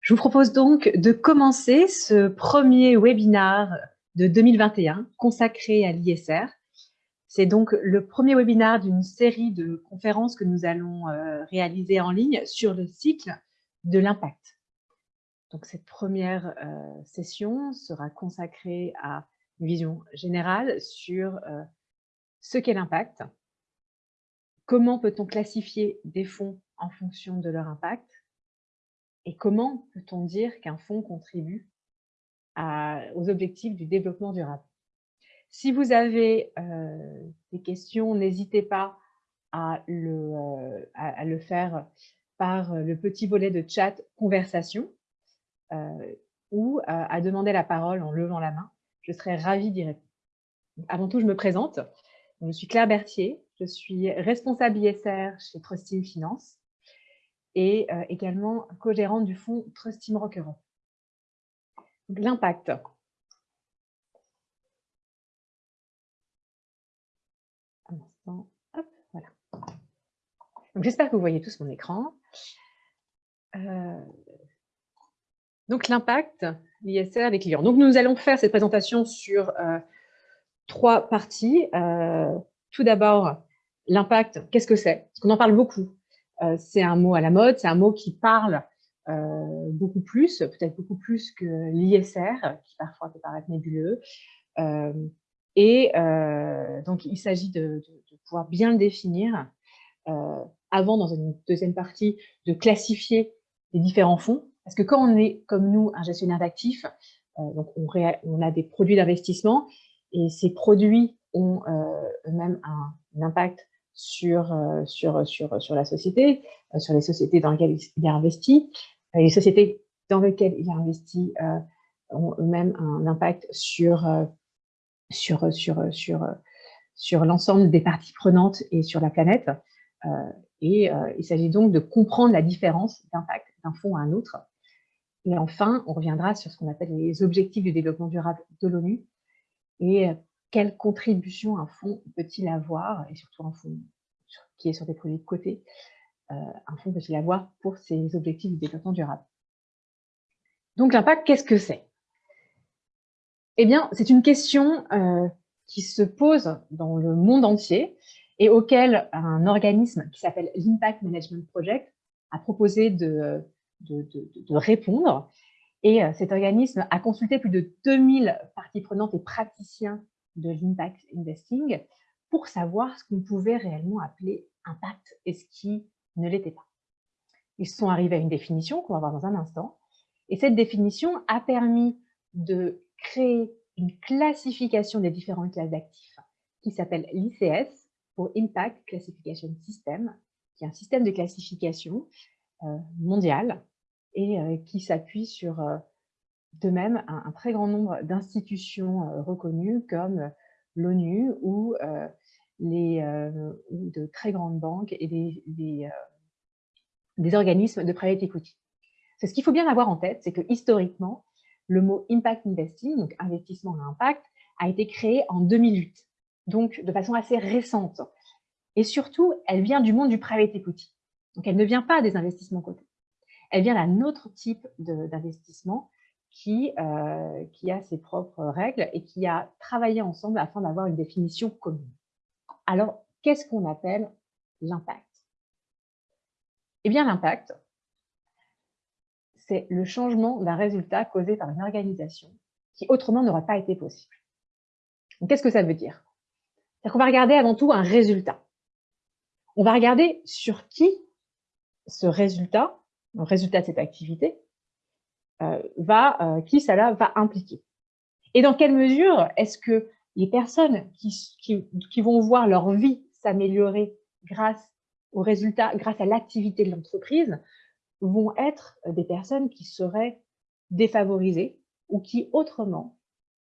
Je vous propose donc de commencer ce premier webinaire de 2021 consacré à l'ISR. C'est donc le premier webinaire d'une série de conférences que nous allons euh, réaliser en ligne sur le cycle de l'impact. Donc cette première euh, session sera consacrée à une vision générale sur euh, ce qu'est l'impact, comment peut-on classifier des fonds en fonction de leur impact, et comment peut-on dire qu'un fonds contribue aux objectifs du développement durable? Si vous avez euh, des questions, n'hésitez pas à le, euh, à, le, faire par le petit volet de chat conversation euh, ou à demander la parole en levant la main. Je serai ravie d'y répondre. Avant tout, je me présente. Je suis Claire Berthier, je suis responsable ISR chez Trusting Finance et euh, également co-gérante du fonds Trust Team Rock Europe. L'impact. J'espère que vous voyez tous mon écran. Euh, donc l'impact, l'ISR des clients. Donc nous allons faire cette présentation sur euh, trois parties. tout d'abord, l'impact, qu'est-ce que c'est? Parce qu'on en parle beaucoup. Euh, c'est un mot à la mode, c'est un mot qui parle euh, beaucoup plus, peut-être beaucoup plus que l'ISR, qui parfois peut paraître nébuleux. Euh, et donc, il s'agit de, pouvoir bien le définir avant, dans une deuxième partie, de classifier les différents fonds. Parce que quand on est, comme nous, un gestionnaire d'actifs, donc on, on, a des produits d'investissement et ces produits ont eux-mêmes un, impact sur, euh, sur, sur, sur la société, euh, sur les sociétés dans lesquelles il a investi. Euh, les sociétés dans lesquelles il a investi ont eux-mêmes un impact sur, sur, sur, sur, sur l'ensemble des parties prenantes et sur la planète. et il s'agit donc de comprendre la différence d'impact d'un fonds à un autre. Et enfin, on reviendra sur ce qu'on appelle les objectifs du développement durable de l'ONU et quelle contribution un fonds peut-il avoir, et surtout un fonds qui est sur des produits de côté, euh, un fonds peut-il avoir pour ses objectifs de développement durable? Donc l'impact, qu'est-ce que c'est? Eh bien, c'est une question euh, qui se pose dans le monde entier et auquel un organisme qui s'appelle l'Impact Management Project a proposé de, de répondre. Et euh, cet organisme a consulté plus de 2000 parties prenantes et praticiens de l'impact investing pour savoir ce qu'on pouvait réellement appeler impact et ce qui ne l'était pas. Ils sont arrivés à une définition qu'on va voir dans un instant. Et cette définition a permis de créer une classification des différentes classes d'actifs qui s'appelle l'ICS pour Impact Classification System, qui est un système de classification euh, mondial et euh, qui s'appuie sur euh, de même un, très grand nombre d'institutions euh, reconnues comme euh, l'ONU ou, euh, les, de très grandes banques et des, des, organismes de private equity. Ce qu'il faut bien avoir en tête, c'est que historiquement, le mot impact investing, donc investissement à impact, a été créé en 2008, donc de façon assez récente. Et surtout, elle vient du monde du private equity. Donc, elle ne vient pas des investissements cotés. Elle vient d'un autre type d'investissement qui, euh, qui a ses propres règles et qui a travaillé ensemble afin d'avoir une définition commune. Alors, qu'est-ce qu'on appelle l'impact? Eh bien, l'impact, c'est le changement d'un résultat causé par une organisation qui autrement n'aurait pas été possible. Qu'est-ce que ça veut dire? C'est qu'on va regarder avant tout un résultat. On va regarder sur qui ce résultat, le résultat de cette activité, va, euh, qui cela va impliquer. Et dans quelle mesure est-ce que les personnes qui, qui, vont voir leur vie s'améliorer grâce aux résultats, grâce à l'activité de l'entreprise, vont être des personnes qui seraient défavorisées ou qui autrement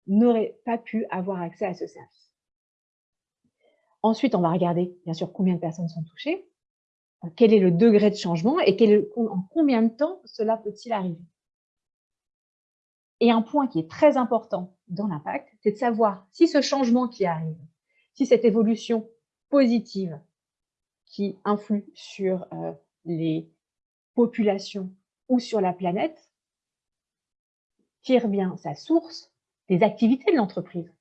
n'auraient pas pu avoir accès à ce service. Ensuite, on va regarder, bien sûr, combien de personnes sont touchées, quel est le degré de changement et quel, en combien de temps cela peut-il arriver. Et un point qui est très important dans l'impact, c'est de savoir si ce changement qui arrive, si cette évolution positive qui influe sur euh, les populations ou sur la planète tire bien sa source des activités de l'entreprise.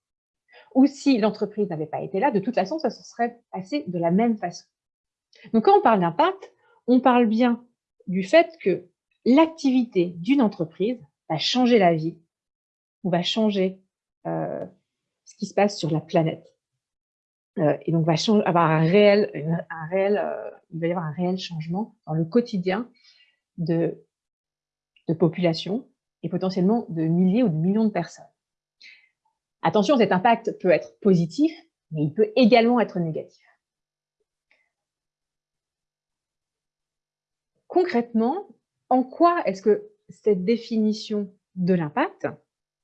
Ou si l'entreprise n'avait pas été là, de toute façon, ça se serait passé de la même façon. Donc, quand on parle d'impact, on parle bien du fait que l'activité d'une entreprise va changer la vie ou va changer euh, ce qui se passe sur la planète. Euh, et donc, va changer, avoir un réel, un réel, euh, il va y avoir un réel changement dans le quotidien de, de population et potentiellement de milliers ou de millions de personnes. Attention, cet impact peut être positif, mais il peut également être négatif. Concrètement, en quoi est-ce que cette définition de l'impact,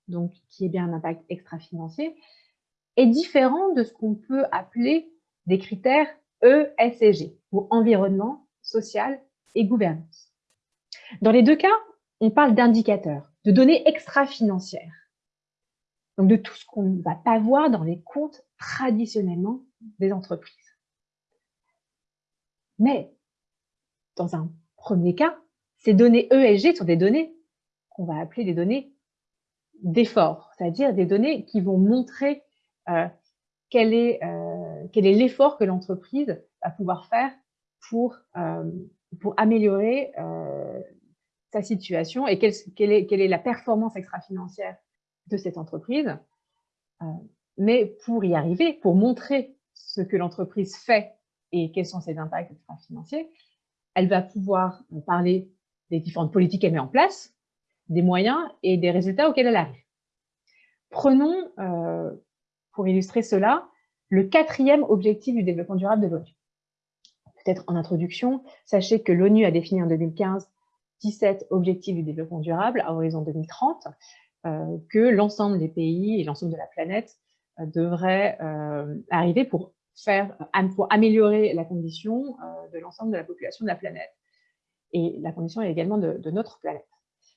donc qui est bien un impact extra-financier, est différente de ce qu'on peut appeler des critères ESG, ou environnement, social et gouvernance. Dans les deux cas, on parle d'indicateurs, de données extra-financières. Donc de tout ce qu'on ne va pas voir dans les comptes traditionnellement des entreprises. Mais dans un premier cas, ces données ESG sont des données qu'on va appeler des données d'effort, c'est-à-dire des données qui vont montrer euh, quel est euh, quel est l'effort que l'entreprise va pouvoir faire pour, euh, améliorer sa situation et quelle est la performance extra-financière de cette entreprise. mais pour y arriver, pour montrer ce que l'entreprise fait et quels sont ses impacts extra-financiers, elle va pouvoir parler des différentes politiques qu'elle met en place, des moyens et des résultats auxquels elle arrive. Prenons, euh, pour illustrer cela, le quatrième objectif du développement durable de l'ONU. Peut-être en introduction, sachez que l'ONU a défini en 2015 17 objectifs du développement durable à horizon 2030, euh, que l'ensemble des pays et l'ensemble de la planète euh, devraient arriver pour, faire, pour améliorer la condition de l'ensemble de la population de la planète et la condition est également de, notre planète.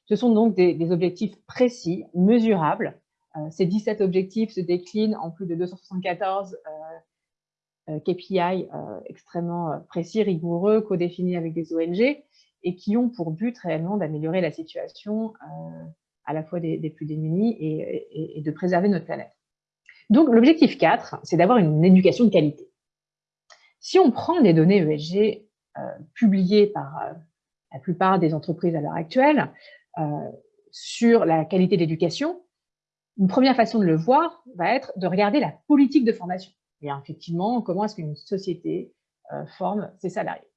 Ce sont donc des, objectifs précis, mesurables. Euh, ces 17 objectifs se déclinent en plus de 274 euh, euh, KPI extrêmement précis, rigoureux, co-définis avec des ONG et qui ont pour but réellement d'améliorer la situation à la fois des, plus démunis et, et, de préserver notre planète. Donc l'objectif 4, c'est d'avoir une éducation de qualité. Si on prend des données ESG publiées par la plupart des entreprises à l'heure actuelle, euh, sur la qualité de l'éducation, une première façon de le voir va être de regarder la politique de formation. Et effectivement, comment est-ce qu'une société euh, forme ses salariés.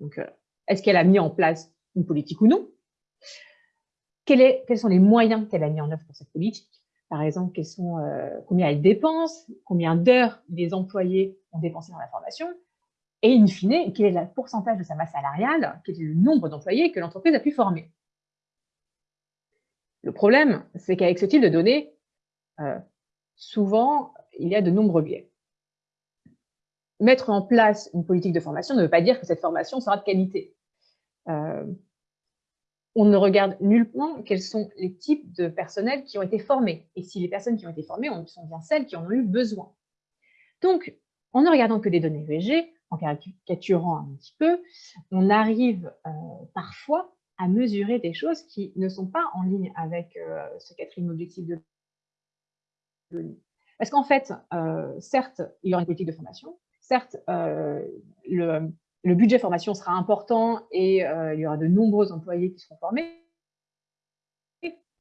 Donc, euh, est-ce qu'elle a mis en place une politique ou non? Quels sont les moyens qu'elle a mis en œuvre pour cette politique? Par exemple, quels sont, combien elle dépense? Combien d'heures les employés ont dépensé dans la formation? Et in fine, quel est le pourcentage de sa masse salariale, quel est le nombre d'employés que l'entreprise a pu former? Le problème, c'est qu'avec ce type de données, euh, souvent, il y a de nombreux biais. Mettre en place une politique de formation ne veut pas dire que cette formation sera de qualité. Euh, on ne regarde nullement quels sont les types de personnels qui ont été formés, et si les personnes qui ont été formées sont bien celles qui en ont eu besoin. Donc, en ne regardant que des données VG, en caricaturant un petit peu, on arrive euh, parfois à mesurer des choses qui ne sont pas en ligne avec euh, ce quatrième objectif de l'ONU. Parce qu'en fait, euh, certes, il y aura une politique de formation, certes, le, budget formation sera important et il y aura de nombreux employés qui seront formés.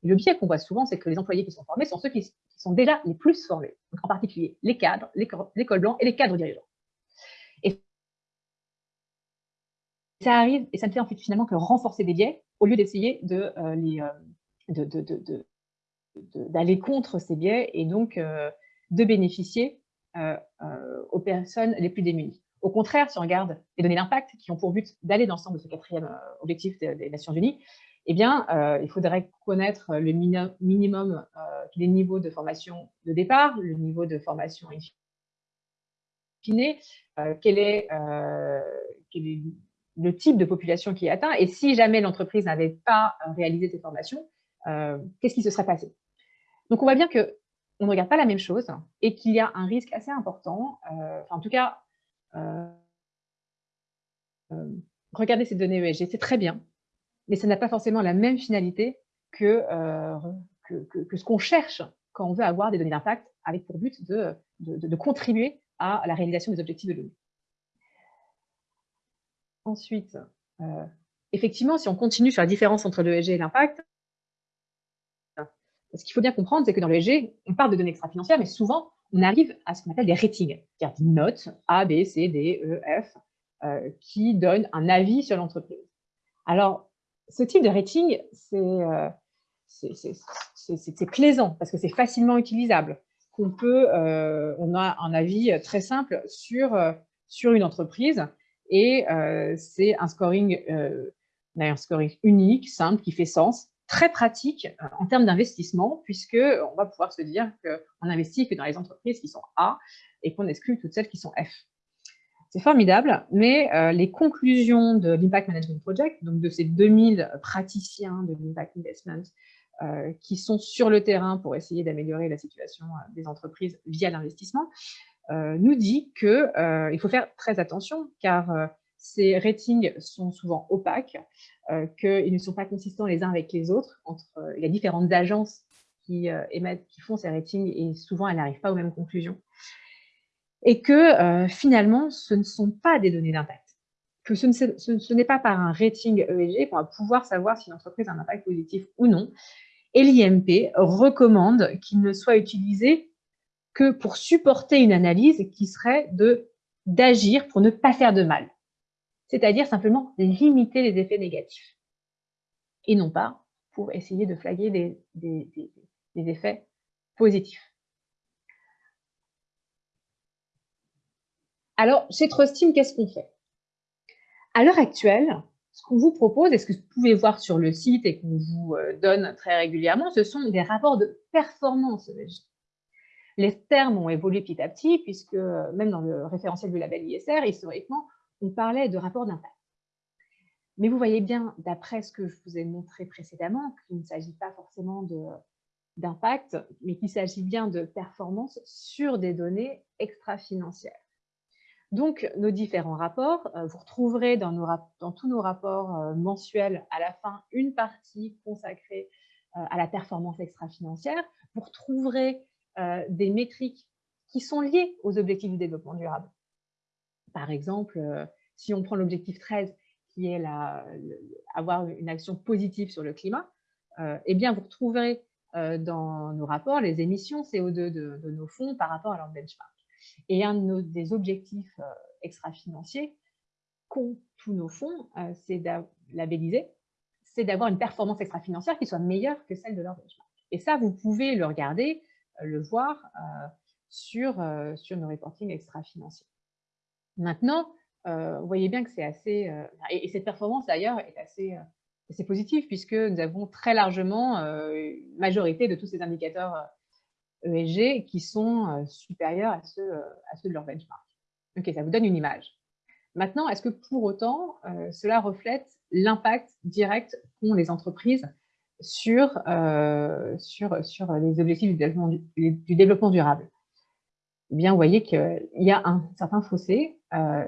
Le biais qu'on voit souvent, c'est que les employés qui sont formés sont ceux qui, sont déjà les plus formés, en particulier les cadres, les, les et les cadres dirigeants. Ça arrive, et ça ne fait en fait finalement que renforcer des biais, au lieu d'essayer de, euh, euh, d'aller contre ces biais et donc euh, de bénéficier aux personnes les plus démunies. Au contraire, si on regarde les données d'impact qui ont pour but d'aller dans le sens de ce quatrième objectif des, Nations Unies, eh bien, il faudrait connaître le minimum les niveaux de formation de départ, le niveau de formation in fine, quel est le type de population qui est atteint et si jamais l'entreprise n'avait pas euh, réalisé ces formations, euh, qu'est-ce qui se serait passé? Donc, on voit bien que on ne regarde pas la même chose et qu'il y a un risque assez important, euh, en tout cas, regarder ces données ESG, c'est très bien, mais ça n'a pas forcément la même finalité que, que, ce qu'on cherche quand on veut avoir des données d'impact avec pour but de, de, contribuer à la réalisation des objectifs de l'ONU. Ensuite, effectivement, si on continue sur la différence entre l'ESG et l'impact, ce qu'il faut bien comprendre, c'est que dans l'ESG, on parle de données extra-financières, mais souvent, on arrive à ce qu'on appelle des ratings, c'est-à-dire des notes A, B, C, D, E, F, euh, qui donnent un avis sur l'entreprise. Alors, ce type de rating, euh, c'est plaisant parce que c'est facilement utilisable. On, peut, euh, on a un avis très simple sur, sur une entreprise et c'est un scoring, un scoring unique, simple, qui fait sens très pratique euh, en termes d'investissement, puisqu'on va pouvoir se dire qu'on investit que dans les entreprises qui sont A et qu'on exclut toutes celles qui sont F. C'est formidable, mais euh, les conclusions de l'Impact Management Project, donc de ces 2000 praticiens de l'Impact Investment, euh, qui sont sur le terrain pour essayer d'améliorer la situation des entreprises via l'investissement, nous dit qu'il faut faire très attention, car ces ratings sont souvent opaques, euh, qu'ils ne sont pas consistants les uns avec les autres, entre euh, les différentes agences qui, euh, émettent, qui font ces ratings, et souvent elles n'arrivent pas aux mêmes conclusions. Et que finalement, ce ne sont pas des données d'impact. Que ce n'est pas par un rating ESG qu'on va pouvoir savoir si une entreprise a un impact positif ou non. Et l'IMP recommande qu'il ne soit utilisé que pour supporter une analyse qui serait d'agir pour ne pas faire de mal. C'est-à-dire simplement limiter les effets négatifs, et non pas pour essayer de flaguer des, effets positifs. Alors, chez Trustim, qu'est-ce qu'on fait? À l'heure actuelle, ce qu'on vous propose, et ce que vous pouvez voir sur le site et qu'on vous euh, donne très régulièrement, ce sont des rapports de performance Les termes ont évolué petit à petit, puisque même dans le référentiel du label ISR, historiquement, on parlait de rapport d'impact. Mais vous voyez bien, d'après ce que je vous ai montré précédemment, qu'il ne s'agit pas forcément d'impact, mais qu'il s'agit bien de performance sur des données extra-financières. Donc, nos différents rapports, euh, vous retrouverez dans, tous nos rapports euh, mensuels à la fin une partie consacrée euh, à la performance extra-financière. Vous retrouverez des métriques qui sont liées aux objectifs du développement durable. Par exemple, euh, si on prend l'objectif 13, qui est la, avoir une action positive sur le climat, euh, eh bien, vous retrouverez euh, dans nos rapports les émissions CO2 de, nos fonds par rapport à leur benchmark. Et un des objectifs extra-financiers qu'ont tous nos fonds, c'est labelliser, c'est d'avoir une performance extra-financière qui soit meilleure que celle de leur benchmark. Et ça, vous pouvez le regarder, le voir sur, sur nos reportings extra-financiers. Maintenant, euh, vous voyez bien que c'est assez... Euh, et, cette performance, d'ailleurs, est assez, euh, assez, positive, puisque nous avons très largement une majorité de tous ces indicateurs ESG qui sont supérieurs à ceux, à ceux de leur benchmark. Ok, ça vous donne une image. Maintenant, est-ce que pour autant, cela reflète l'impact direct qu'ont les entreprises sur, sur, sur les objectifs du développement, du développement durable eh bien, vous voyez qu'il y a un certain fossé euh,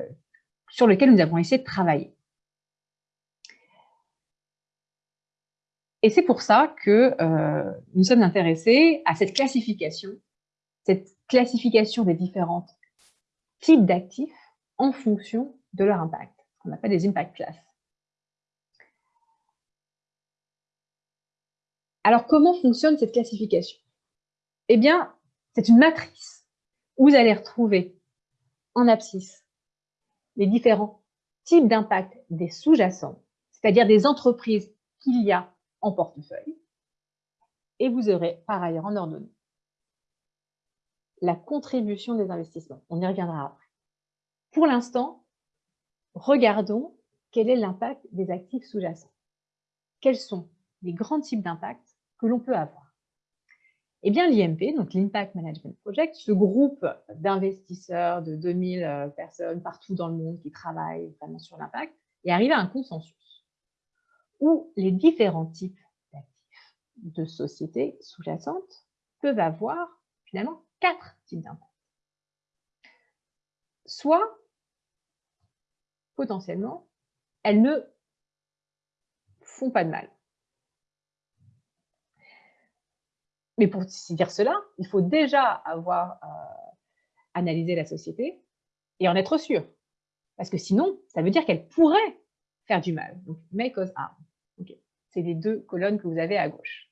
sur lequel nous avons essayé de travailler. Et c'est pour ça que euh, nous sommes intéressés à cette classification, cette classification des différents types d'actifs en fonction de leur impact, qu'on appelle des impact classes. Alors, comment fonctionne cette classification? Eh bien, c'est une matrice où vous allez retrouver en abscisse les différents types d'impact des sous-jacents, c'est-à-dire des entreprises qu'il y a en portefeuille. Et vous aurez par ailleurs en ordonnée la contribution des investissements. On y reviendra après. Pour l'instant, regardons quel est l'impact des actifs sous-jacents. Quels sont les grands types d'impact? Que l'on peut avoir eh bien, l'IMP, donc l'Impact Management Project, ce groupe d'investisseurs de 2000 euh, personnes partout dans le monde qui travaillent vraiment sur l'impact, est arrivé à un consensus où les différents types d'actifs de sociétés sous-jacentes peuvent avoir finalement quatre types d'impact. Soit, potentiellement, elles ne font pas de mal. Mais pour dire cela, il faut déjà avoir euh, analysé la société et en être sûr. Parce que sinon, ça veut dire qu'elle pourrait faire du mal. Donc, may cause harm. C'est les deux colonnes que vous avez à gauche.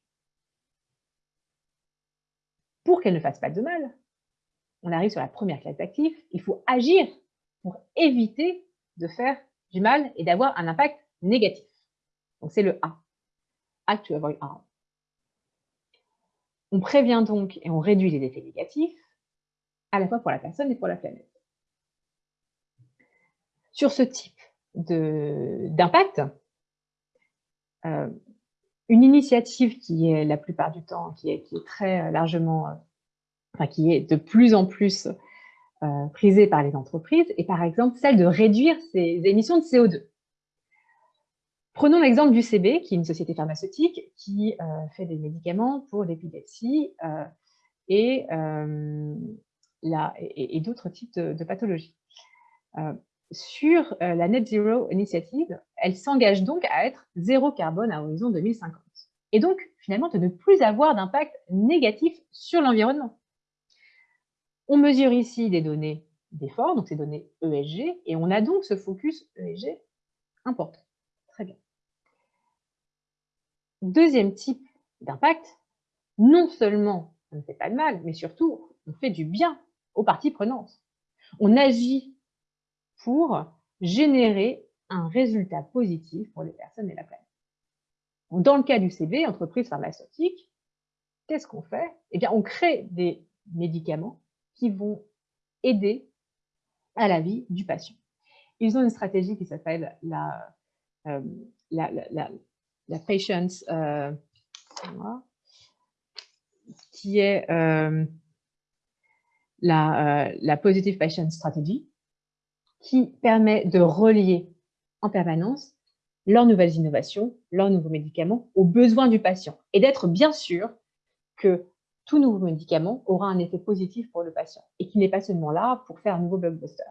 Pour qu'elle ne fasse pas de mal, on arrive sur la première classe d'actifs, il faut agir pour éviter de faire du mal et d'avoir un impact négatif. Donc, c'est le A. Act to avoid harm. On prévient donc et on réduit les effets négatifs, à la fois pour la personne et pour la planète. Sur ce type d'impact, euh, une initiative qui est la plupart du temps, qui est, très largement, euh, qui est de plus en plus euh, prisée par les entreprises, est par exemple celle de réduire ses émissions de CO2. Prenons l'exemple du CB, qui est une société pharmaceutique qui fait des médicaments pour l'épilepsie et, et d'autres types de, pathologies sur euh, la Net Zero Initiative, elle s'engage donc à être zéro carbone à horizon 2050. Et donc, finalement, de ne plus avoir d'impact négatif sur l'environnement. On mesure ici des données d'effort, donc ces données ESG, et on a donc ce focus ESG important. Deuxième type d'impact, non seulement on ne fait pas de mal, mais surtout on fait du bien aux parties prenantes. On agit pour générer un résultat positif pour les personnes et la planète. Dans le cas du CB, entreprise pharmaceutique, qu'est-ce qu'on fait? Eh bien, on crée des médicaments qui vont aider à la vie du patient. Ils ont une stratégie qui s'appelle la, euh, la, la, la, Patients, euh, qui est euh, la, la Positive Patient Strategy, qui permet de relier en permanence leurs nouvelles innovations, leurs nouveaux médicaments aux besoins du patient et d'être bien sûr que tout nouveau médicament aura un effet positif pour le patient et qu'il n'est pas seulement là pour faire un nouveau blockbuster.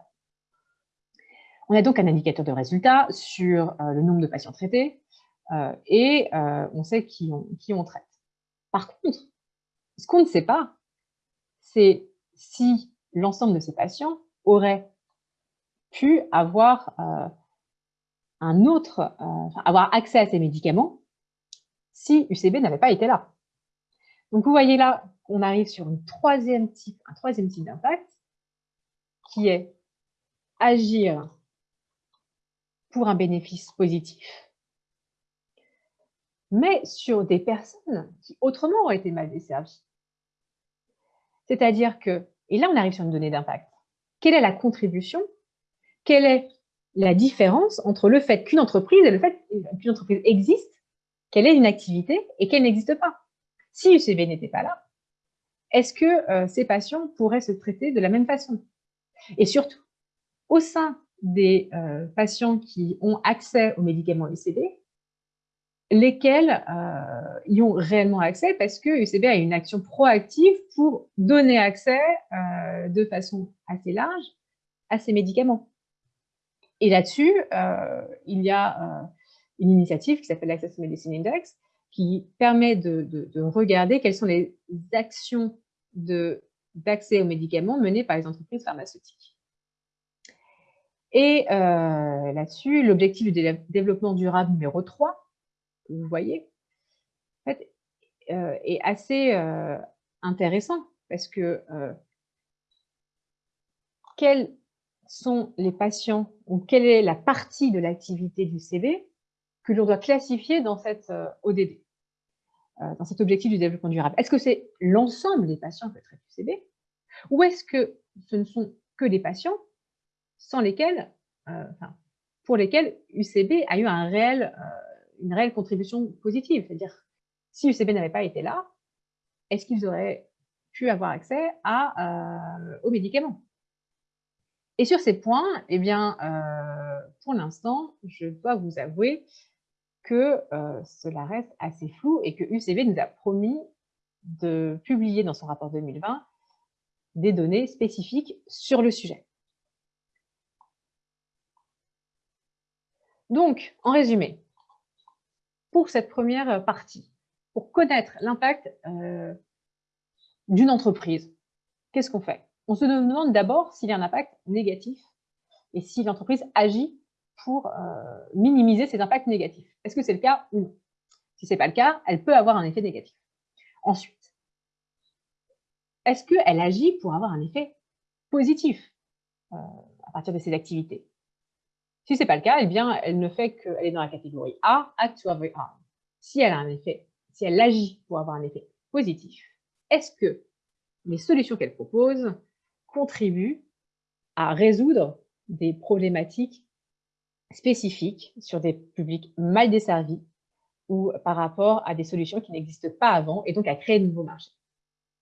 On a donc un indicateur de résultat sur euh, le nombre de patients traités euh, et euh, on sait qui on, on traite. Par contre, ce qu'on ne sait pas, c'est si l'ensemble de ces patients auraient pu avoir euh, un autre, euh, avoir accès à ces médicaments si UCB n'avait pas été là. Donc vous voyez là qu'on arrive sur troisième type, un troisième type d'impact qui est agir pour un bénéfice positif, mais sur des personnes qui autrement auraient été mal desservies. C'est-à-dire que, et là on arrive sur une donnée d'impact, quelle est la contribution? Quelle est la différence entre le fait qu'une entreprise et le fait qu'une entreprise existe, qu'elle ait une activité et qu'elle n'existe pas? Si UCB n'était pas là, est-ce que euh, ces patients pourraient se traiter de la même façon? Et surtout, au sein des euh, patients qui ont accès aux médicaments UCB, lesquels euh, y ont réellement accès parce que UCB a une action proactive pour donner accès de façon assez large à ces médicaments. Et là-dessus, euh, il y a euh, une initiative qui s'appelle l'Access Medicine Index, qui permet de, regarder quelles sont les actions d'accès aux médicaments menées par les entreprises pharmaceutiques. Et euh, là-dessus, l'objectif du développement durable numéro 3, vous voyez, fait, est assez intéressant parce que quel sont les patients ou quelle est la partie de l'activité du CV que l'on doit classifier dans cette euh, ODD, euh, dans cet objectif du développement durable? Est-ce que c'est l'ensemble des patients que traite UCB ou est-ce que ce ne sont que des patients sans lesquels, euh, pour lesquels UCB a eu un réel, une réelle contribution positive C'est-à-dire, si UCB n'avait pas été là, est-ce qu'ils auraient pu avoir accès à, aux médicaments? Et sur ces points, eh bien, euh, pour l'instant, je dois vous avouer que euh, cela reste assez flou et que UCB nous a promis de publier dans son rapport 2020 des données spécifiques sur le sujet. Donc, en résumé, pour cette première partie, pour connaître l'impact euh, d'une entreprise, qu'est-ce qu'on fait? On se demande d'abord s'il y a un impact négatif et si l'entreprise agit pour euh, minimiser ces impacts négatifs. Est-ce que c'est le cas ou non? Si ce n'est pas le cas, elle peut avoir un effet négatif. Ensuite, est-ce qu'elle agit pour avoir un effet positif euh, à partir de ses activités? Si ce n'est pas le cas, eh bien, elle ne fait qu'elle est dans la catégorie A, act to harm. Si elle a un effet, si elle agit pour avoir un effet positif, est-ce que les solutions qu'elle propose contribuent à résoudre des problématiques spécifiques sur des publics mal desservis ou par rapport à des solutions qui n'existent pas avant et donc à créer de nouveaux marchés?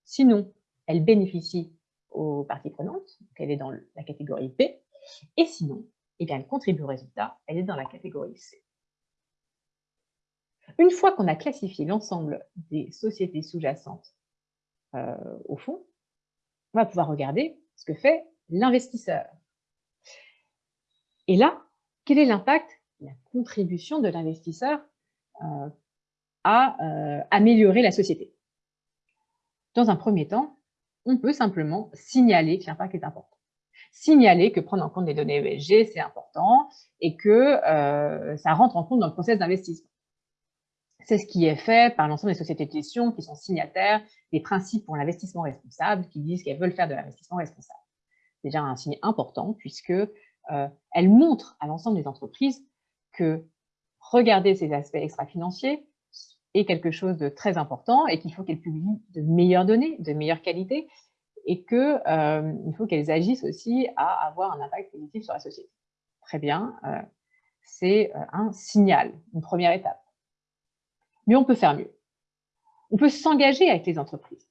Sinon, elle bénéficie aux parties prenantes, donc elle est dans la catégorie B, et sinon, eh bien, elle contribue au résultat, elle est dans la catégorie C. Une fois qu'on a classifié l'ensemble des sociétés sous-jacentes euh, au fond, on va pouvoir regarder ce que fait l'investisseur. Et là, quel est l'impact, la contribution de l'investisseur euh, à euh, améliorer la société? Dans un premier temps, on peut simplement signaler que l'impact est important. Signaler que prendre en compte les données ESG, c'est important et que euh, ça rentre en compte dans le processus d'investissement. C'est ce qui est fait par l'ensemble des sociétés de gestion qui sont signataires des principes pour l'investissement responsable, qui disent qu'elles veulent faire de l'investissement responsable. C'est déjà un signe important puisque euh, elles montrent à l'ensemble des entreprises que regarder ces aspects extra-financiers est quelque chose de très important et qu'il faut qu'elles publient de meilleures données, de meilleure qualité et qu'il euh, faut qu'elles agissent aussi à avoir un impact positif sur la société. Très bien, euh, c'est un signal, une première étape. Mais on peut faire mieux. On peut s'engager avec les entreprises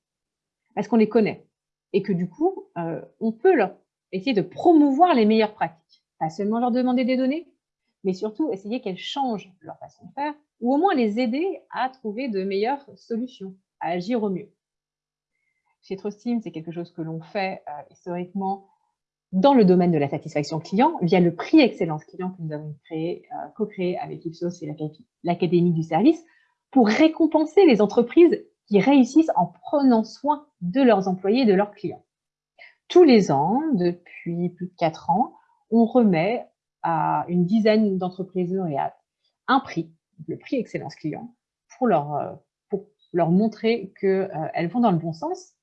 parce qu'on les connaît et que du coup, on peut leur essayer de promouvoir les meilleures pratiques. Pas seulement leur demander des données, mais surtout essayer qu'elles changent leur façon de faire, ou au moins les aider à trouver de meilleures solutions, à agir au mieux. Chez Trustim, c'est quelque chose que l'on fait euh, historiquement dans le domaine de la satisfaction client, via le prix Excellence Client que nous avons créé, euh, co-créé avec Ipsos et l'Académie du service, pour récompenser les entreprises qui réussissent en prenant soin de leurs employés et de leurs clients. Tous les ans, depuis plus de quatre ans, on remet à une dizaine d'entreprises lauréates un prix, le prix Excellence Client, pour leur, euh, montrer qu'elles vont dans le bon sens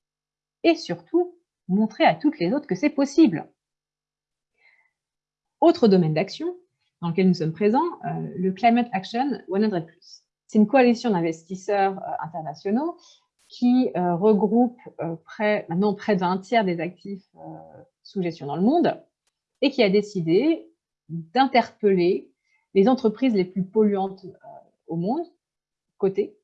et surtout montrer à toutes les autres que c'est possible. Autre domaine d'action dans lequel nous sommes présents, euh, le Climate Action 100+. C'est une coalition d'investisseurs internationaux qui regroupe près, maintenant près d'un tiers des actifs sous gestion dans le monde et qui a décidé d'interpeller les entreprises les plus polluantes euh, au monde, côté,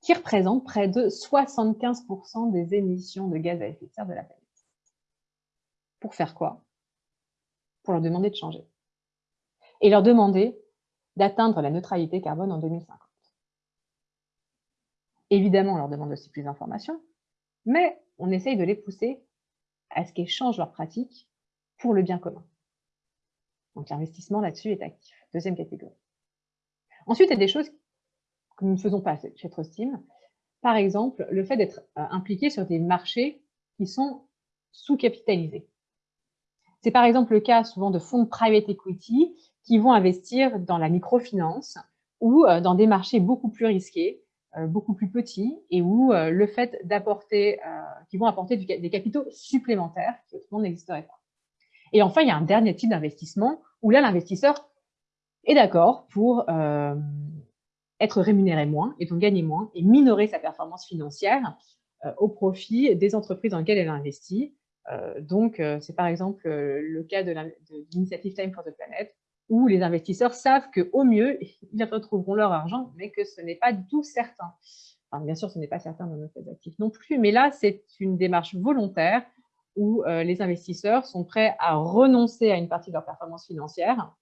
qui représentent près de 75% des émissions de gaz à effet de serre de la planète. Pour faire quoi? Pour leur demander de changer. Et leur demander d'atteindre la neutralité carbone en 2050. Évidemment, on leur demande aussi plus d'informations, mais on essaye de les pousser à ce qu'ils changent leurs pratiques pour le bien commun. Donc l'investissement là-dessus est actif. Deuxième catégorie. Ensuite, il y a des choses que nous ne faisons pas chez Trustim. Par exemple, le fait d'être euh, impliqué sur des marchés qui sont sous-capitalisés. C'est par exemple le cas souvent de fonds de private equity qui vont investir dans la microfinance ou euh, dans des marchés beaucoup plus risqués, euh, beaucoup plus petits, et où le fait d'apporter, qui vont apporter des capitaux supplémentaires qui autrement n'existeraient pas. Et enfin, il y a un dernier type d'investissement où là, l'investisseur est d'accord pour euh, être rémunéré moins et donc gagner moins et minorer sa performance financière euh, au profit des entreprises dans lesquelles elle investit. Euh, donc, c'est par exemple le cas de l'initiative Time for the Planet, où les investisseurs savent qu'au mieux, ils retrouveront leur argent, mais que ce n'est pas du tout certain. Bien sûr, ce n'est pas certain dans nos actifs non plus, mais là, c'est une démarche volontaire où euh, les investisseurs sont prêts à renoncer à une partie de leur performance financière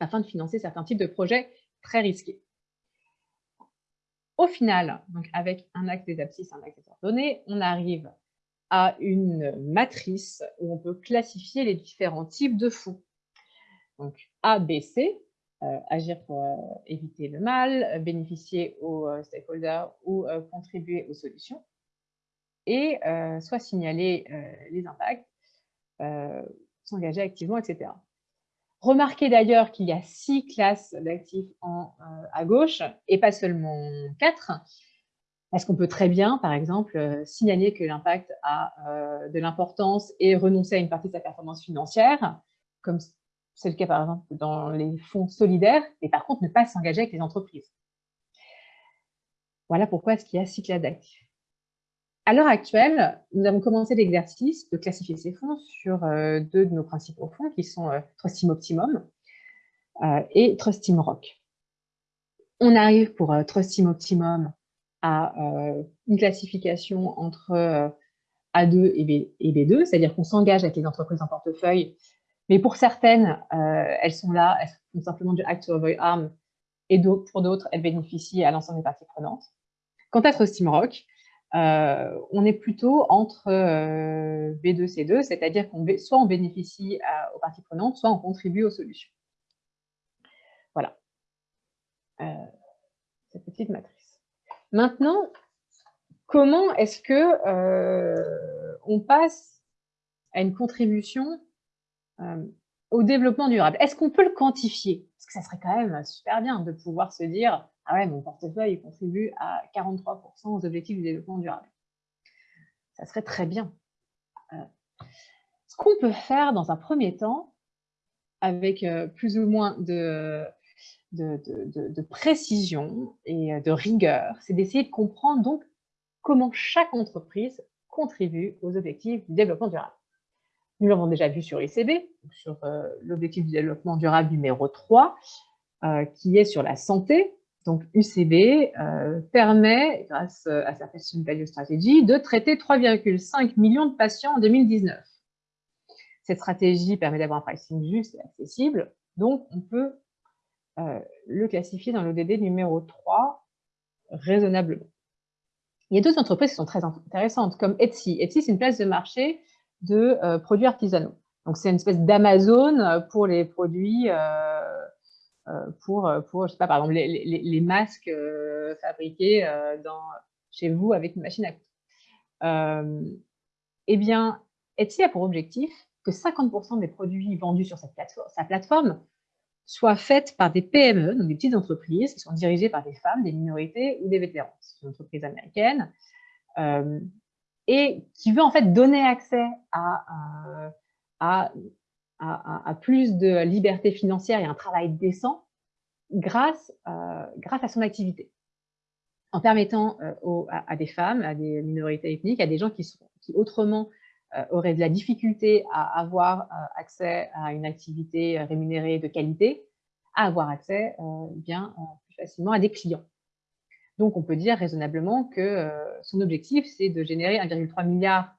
afin de financer certains types de projets très risqués. Au final, donc avec un axe des abscisses, un axe des ordonnées, on arrive à une matrice où on peut classifier les différents types de fonds. Donc A, B, C, agir pour éviter le mal, bénéficier aux stakeholders ou contribuer aux solutions, et soit signaler les impacts, s'engager activement, etc. Remarquez d'ailleurs qu'il y a six classes d'actifs à gauche et pas seulement quatre, parce qu'on peut très bien, par exemple, signaler que l'impact a de l'importance et renoncer à une partie de sa performance financière, comme c'est le cas par exemple dans les fonds solidaires, et par contre ne pas s'engager avec les entreprises? Voilà pourquoi est-ce qu'il y a six classes. À l'heure actuelle, nous avons commencé l'exercice de classifier ces fonds sur euh, deux de nos principaux fonds qui sont euh, Trust Team Optimum euh, et Trust Team Rock. On arrive pour Trust Team Optimum à une classification entre A2 et, B, 2 c'est-à-dire qu'on s'engage avec les entreprises en portefeuille, mais pour certaines, elles sont là, elles font simplement du act to avoid harm, et pour d'autres, elles bénéficient à l'ensemble des parties prenantes. Quant à Trust Team Rock, on est plutôt entre euh, B2, C2, c'est-à-dire qu'on soit on bénéficie aux parties prenantes, soit on contribue aux solutions. Voilà, euh, cette petite matrice. Maintenant, comment est-ce que on passe à une contribution au développement durable? Est-ce qu'on peut le quantifier? Parce que ça serait quand même super bien de pouvoir se dire ah ouais, mon portefeuille contribue à 43% aux objectifs du développement durable. Ça serait très bien. Euh, ce qu'on peut faire dans un premier temps, avec euh, plus ou moins de, précision et euh, de rigueur, c'est d'essayer de comprendre donc comment chaque entreprise contribue aux objectifs du développement durable. Nous l'avons déjà vu sur ICB, sur l'objectif du développement durable numéro 3, qui est sur la santé, donc UCB euh, permet, grâce euh, à sa Patient Value Strategy, de traiter 3,5 millions de patients en 2019. Cette stratégie permet d'avoir un pricing juste et accessible, donc on peut euh, le classifier dans l'ODD numéro 3 raisonnablement. Il y a d'autres entreprises qui sont très intéressantes, comme Etsy. Etsy, c'est une place de marché de produits artisanaux. Donc, c'est une espèce d'Amazon pour les produits pour, euh, pour, je sais pas, par exemple, les, masques euh, fabriqués chez vous avec une machine à coudre. eh bien, Etsy a pour objectif que 50% des produits vendus sur sa plateforme soient faits par des PME, donc des petites entreprises qui sont dirigées par des femmes, des minorités ou des vétérans? C'est une entreprise américaine et qui veut en fait donner accès à, plus de liberté financière et un travail décent grâce, euh, grâce à son activité. En permettant euh, à, des femmes, à des minorités ethniques, à des gens qui, qui autrement euh, auraient de la difficulté à avoir accès à une activité rémunérée de qualité, à avoir accès bien plus facilement à des clients. Donc, on peut dire raisonnablement que son objectif, c'est de générer 1,3 milliard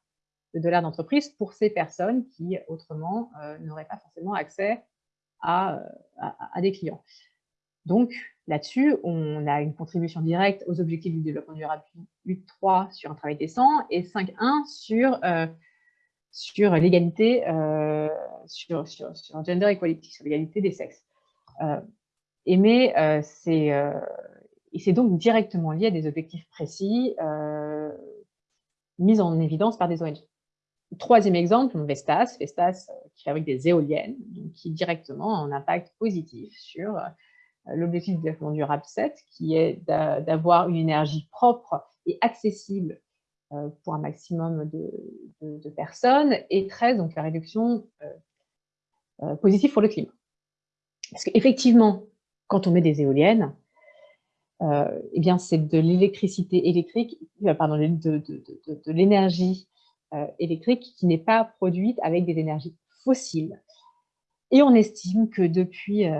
de dollars d'entreprise pour ces personnes qui, autrement, euh, n'auraient pas forcément accès à, des clients. Donc, là-dessus, on a une contribution directe aux objectifs du développement durable 8.3 sur un travail décent et 5.1 sur, euh, sur l'égalité, euh, sur, sur, gender equality, sur l'égalité des sexes. et c'est donc directement lié à des objectifs précis mis en évidence par des ONG. Troisième exemple, Vestas, Vestas euh, qui fabrique des éoliennes, qui directement a un impact positif sur euh, l'objectif de développement durable 7, qui est d'avoir une énergie propre et accessible euh, pour un maximum de, personnes, et 13, donc la réduction positive pour le climat. Parce qu'effectivement, quand on met des éoliennes, eh c'est de l'électricité électrique, pardon, de, de l'énergie électrique qui n'est pas produite avec des énergies fossiles. Et on estime que depuis euh,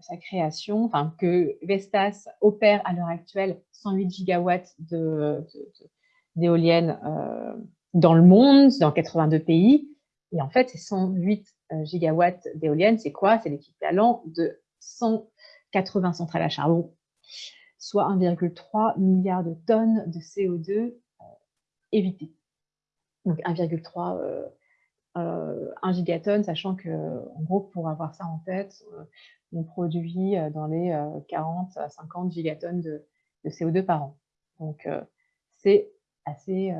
sa création, enfin que Vestas opère à l'heure actuelle 108 gigawatts d'éoliennes euh, dans le monde, dans 82 pays. Et en fait, ces 108 gigawatts d'éoliennes, c'est quoi? C'est l'équivalent de 180 centrales à charbon, soit 1,3 milliard de tonnes de CO2 évitées donc 1,3 euh, 1 gigatonne, sachant que, en gros, pour avoir ça en tête, euh, on produit dans les 40 à 50 gigatonnes de, CO2 par an. Donc, c'est assez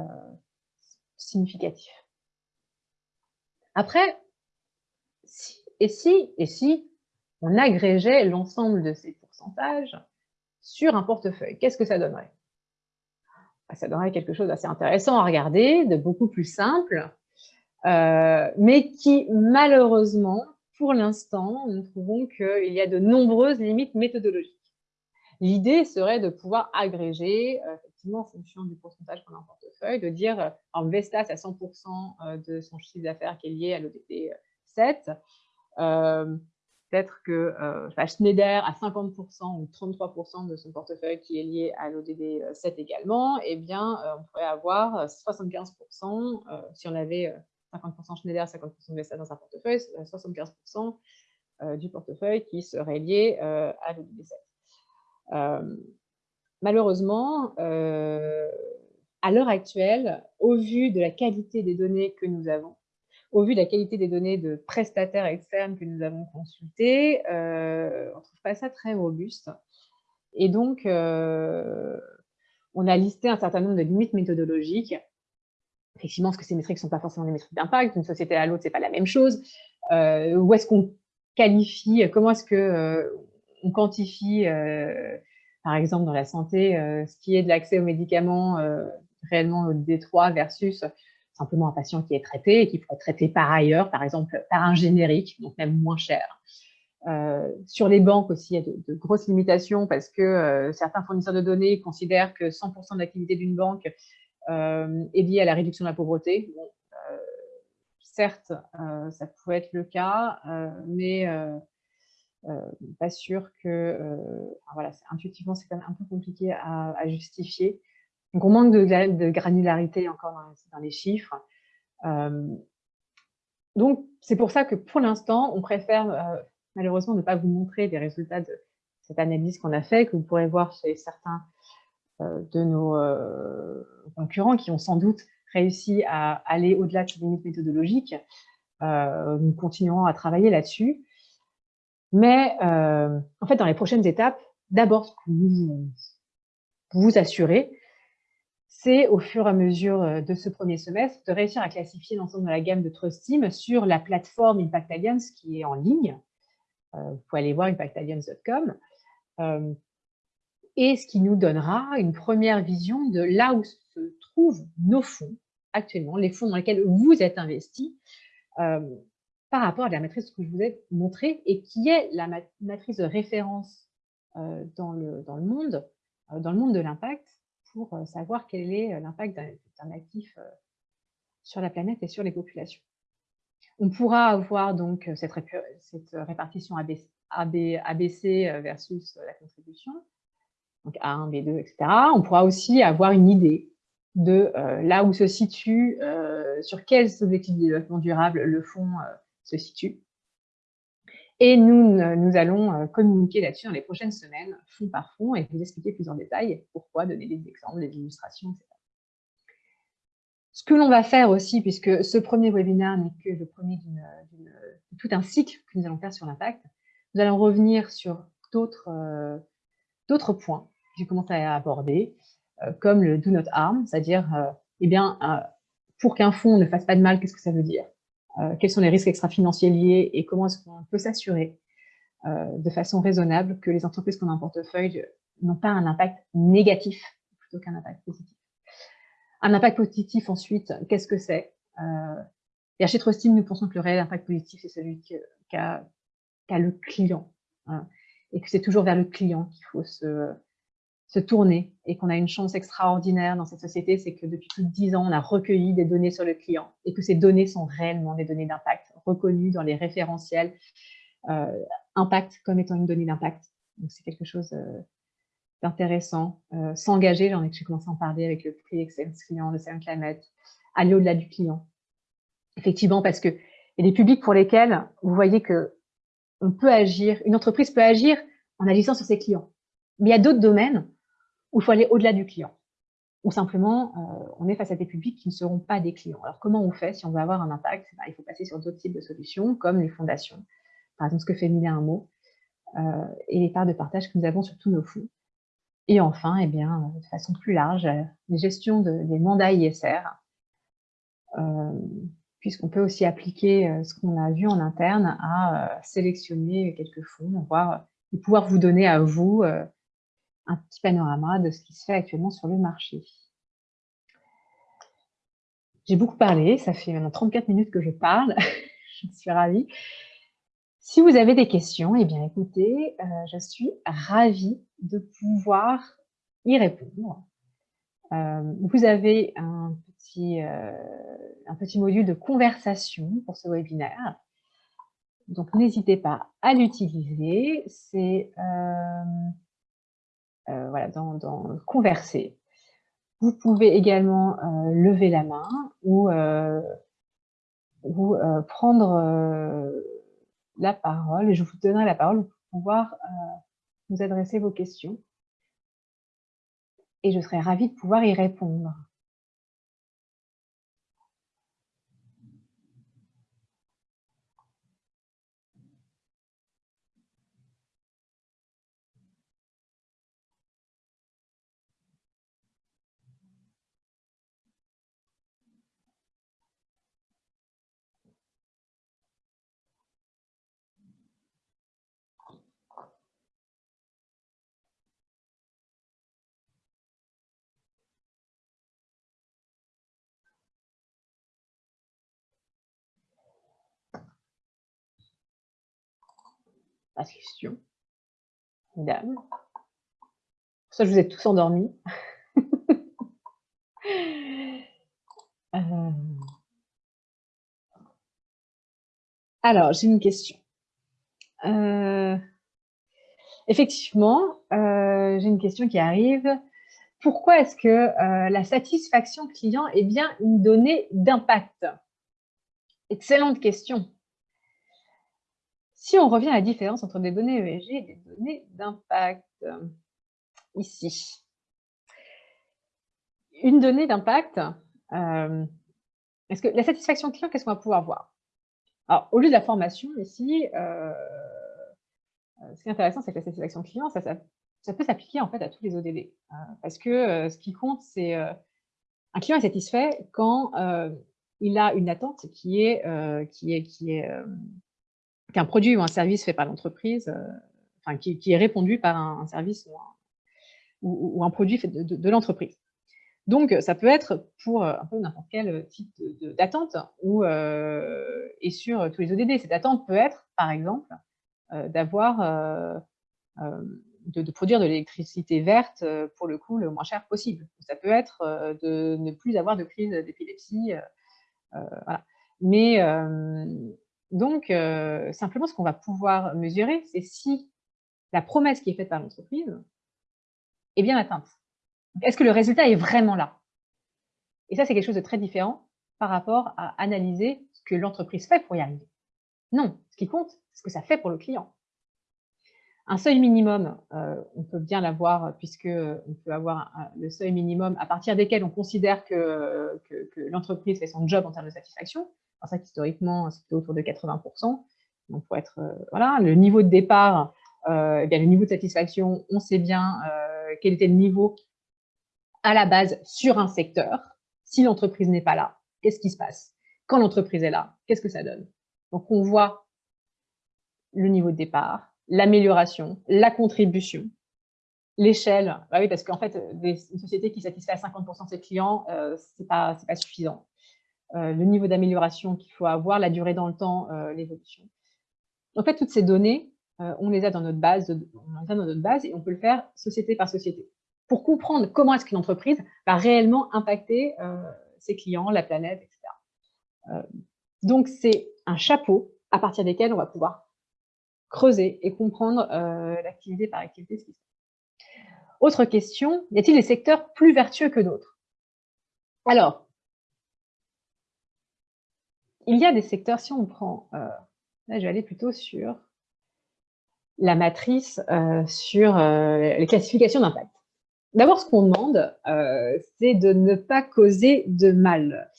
significatif. Après, et, si, et si on agrégeait l'ensemble de ces pourcentages sur un portefeuille, qu'est-ce que ça donnerait? Ça donnerait quelque chose d'assez intéressant à regarder, de beaucoup plus simple, euh, mais qui, malheureusement, pour l'instant, nous trouvons qu'il y a de nombreuses limites méthodologiques. L'idée serait de pouvoir agréger, euh, effectivement, en fonction du pourcentage qu'on a en portefeuille, de dire, euh, en Vestas, à 100% de son chiffre d'affaires qui est lié à l'ODT 7, peut-être que Schneider à 50% ou 33% de son portefeuille qui est lié à l'ODD 7 également, eh bien, on pourrait avoir 75%, si on avait 50% Schneider, 50% de Vestas dans un portefeuille, 75% du portefeuille qui serait lié à l'ODD 7. malheureusement, à l'heure actuelle, au vu de la qualité des données que nous avons, au vu de la qualité des données de prestataires externes que nous avons consultés, euh, on ne trouve pas ça très robuste. Et donc, euh, on a listé un certain nombre de limites méthodologiques. Effectivement, parce que ces métriques ne sont pas forcément des métriques d'impact, d'une société à l'autre, ce n'est pas la même chose. Euh, où est-ce qu'on qualifie, comment est-ce qu'on quantifie, par exemple, dans la santé, ce qui est de l'accès aux médicaments réellement au D3 versus simplement un patient qui est traité et qui pourrait être traité par ailleurs, par exemple par un générique, donc même moins cher. Euh, sur les banques aussi, il y a de, grosses limitations parce que euh, certains fournisseurs de données considèrent que 100% de l'activité d'une banque euh, est liée à la réduction de la pauvreté. certes, ça pourrait être le cas, mais pas sûr que... voilà, intuitivement, c'est quand même un peu compliqué à justifier. Donc, on manque de, granularité encore dans, les chiffres. Euh, donc, c'est pour ça que pour l'instant, on préfère euh, malheureusement ne pas vous montrer des résultats de cette analyse qu'on a fait, que vous pourrez voir chez certains euh, de nos concurrents qui ont sans doute réussi à aller au-delà de ces limites méthodologiques. nous continuerons à travailler là-dessus. Mais en fait, dans les prochaines étapes, d'abord, ce vous vous assurez, c'est au fur et à mesure euh, de ce premier semestre de réussir à classifier l'ensemble de la gamme de Trust Team sur la plateforme Impact Alliance qui est en ligne. Euh, vous pouvez aller voir impactalliance.com. Euh, et ce qui nous donnera une première vision de là où se trouvent nos fonds actuellement, les fonds dans lesquels vous êtes investis, par rapport à la matrice que je vous ai montrée et qui est la matrice de référence dans, le, dans le monde, dans le monde de l'impact, pour euh, savoir quel est euh, l'impact d'un actif euh, sur la planète et sur les populations. On pourra avoir donc cette, répartition ABC, versus la contribution, donc A1, B2, etc. On pourra aussi avoir une idée de là où se situe, sur quels objectifs de développement durable le fonds se situe. Et nous, nous allons euh, communiquer là-dessus dans les prochaines semaines, fond par fond, et vous expliquer plus en détail pourquoi, donner des exemples, des illustrations, etc. Ce que l'on va faire aussi, puisque ce premier webinaire n'est que le premier de tout un cycle que nous allons faire sur l'impact, nous allons revenir sur d'autres euh, points que j'ai commencé à aborder, euh, comme le do not harm, c'est-à-dire, eh bien, pour qu'un fonds ne fasse pas de mal, qu'est-ce que ça veut dire? euh, quels sont les risques extra-financiers liés et comment est-ce qu'on peut s'assurer euh, de façon raisonnable que les entreprises qu'on a en portefeuille n'ont pas un impact négatif plutôt qu'un impact positif. Un impact positif, ensuite, qu'est-ce que c'est? Euh, Et chez Trustim, nous pensons que le réel impact positif, c'est celui qu'a le client. Hein, et que c'est toujours vers le client qu'il faut se, se tourner et qu'on a une chance extraordinaire dans cette société, c'est que depuis plus de dix ans, on a recueilli des données sur le client et que ces données sont réellement des données d'impact, reconnues dans les référentiels euh, impact comme étant une donnée d'impact. Donc, c'est quelque chose euh, d'intéressant. Euh, S'engager, j'en ai commencé à en parler avec le prix Excellence Client de Saint Climate, aller au-delà du client. Effectivement, parce que il y a des publics pour lesquels vous voyez que on peut agir, une entreprise peut agir en agissant sur ses clients. Mais il y a d'autres domaines où il faut aller au-delà du client, ou simplement euh, on est face à des publics qui ne seront pas des clients. Alors comment on fait si on veut avoir un impact? Ben, Il faut passer sur d'autres types de solutions, comme les fondations. Par exemple, ce que fait Mille un mot, et les parts de partage que nous avons sur tous nos fonds. Et enfin, eh bien, de façon plus large, la gestion des mandats ISR, puisqu'on peut aussi appliquer ce qu'on a vu en interne à sélectionner quelques fonds, voir, et pouvoir vous donner à vous un petit panorama de ce qui se fait actuellement sur le marché. J'ai beaucoup parlé, ça fait maintenant 34 minutes que je parle, je suis ravie. Si vous avez des questions, eh bien écoutez, euh, je suis ravie de pouvoir y répondre. Euh, vous avez un petit, euh, un petit module de conversation pour ce webinaire. Donc n'hésitez pas à l'utiliser. C'est voilà, dans, dans converser. Vous pouvez également euh, lever la main ou, euh, euh, prendre la parole. Je vous donnerai la parole pour pouvoir vous adresser vos questions. Et je serai ravie de pouvoir y répondre. Pas de question. Dame. Pour ça, je vous ai tous endormis. Euh. Alors, j'ai une question. Euh, effectivement, euh, j'ai une question qui arrive. Pourquoi est-ce que la satisfaction client est bien une donnée d'impact? Excellente question. Si on revient à la différence entre des données ESG et des données d'impact, ici. Une donnée d'impact, euh, est-ce que la satisfaction client, qu'est-ce qu'on va pouvoir voir? Alors, au lieu de la formation, ici, euh, ce qui est intéressant, c'est que la satisfaction client, ça, peut s'appliquer en fait à tous les ODD. Euh, parce que ce qui compte, c'est un client est satisfait quand il a une attente qui est qu'un produit ou un service fait par l'entreprise, euh, enfin, qui, est répondu par un, service ou un, produit fait de, l'entreprise. Donc, ça peut être pour euh, un peu n'importe quel type d'attente et sur tous les ODD. Cette attente peut être, par exemple, euh, d'avoir de, produire de l'électricité verte pour le coût le moins cher possible. Ça peut être de ne plus avoir de crise d'épilepsie. voilà. Mais donc, euh, simplement, ce qu'on va pouvoir mesurer, c'est si la promesse qui est faite par l'entreprise est bien atteinte. Est-ce que le résultat est vraiment là? Et ça, c'est quelque chose de très différent par rapport à analyser ce que l'entreprise fait pour y arriver. Non, ce qui compte, c'est ce que ça fait pour le client. Un seuil minimum, euh, on peut bien l'avoir puisque on peut avoir le seuil minimum à partir desquels on considère que l'entreprise fait son job en termes de satisfaction c'est ça qu'historiquement, c'était autour de 80%. Donc, pour être, euh, voilà, le niveau de départ, euh, eh bien, le niveau de satisfaction, on sait bien euh, quel était le niveau à la base sur un secteur. Si l'entreprise n'est pas là, qu'est-ce qui se passe? Quand l'entreprise est là, qu'est-ce que ça donne? Donc, on voit le niveau de départ, l'amélioration, la contribution, l'échelle. Bah oui, parce qu'en fait, une société qui satisfait à 50% de ses clients, euh, ce n'est pas, pas suffisant. Euh, le niveau d'amélioration qu'il faut avoir, la durée dans le temps, euh, l'évolution. En fait, toutes ces données, euh, on les a dans notre base, on les a dans notre base et on peut le faire société par société pour comprendre comment est-ce qu'une entreprise va réellement impacter ses clients, la planète, etc. donc, c'est un chapeau à partir desquels on va pouvoir creuser et comprendre l'activité par activité. Autre question, y a-t-il des secteurs plus vertueux que d'autres? Alors, il y a des secteurs, si on prend, euh, là je vais aller plutôt sur la matrice, euh, sur euh, les classifications d'impact. D'abord, ce qu'on demande, c'est de ne pas causer de mal.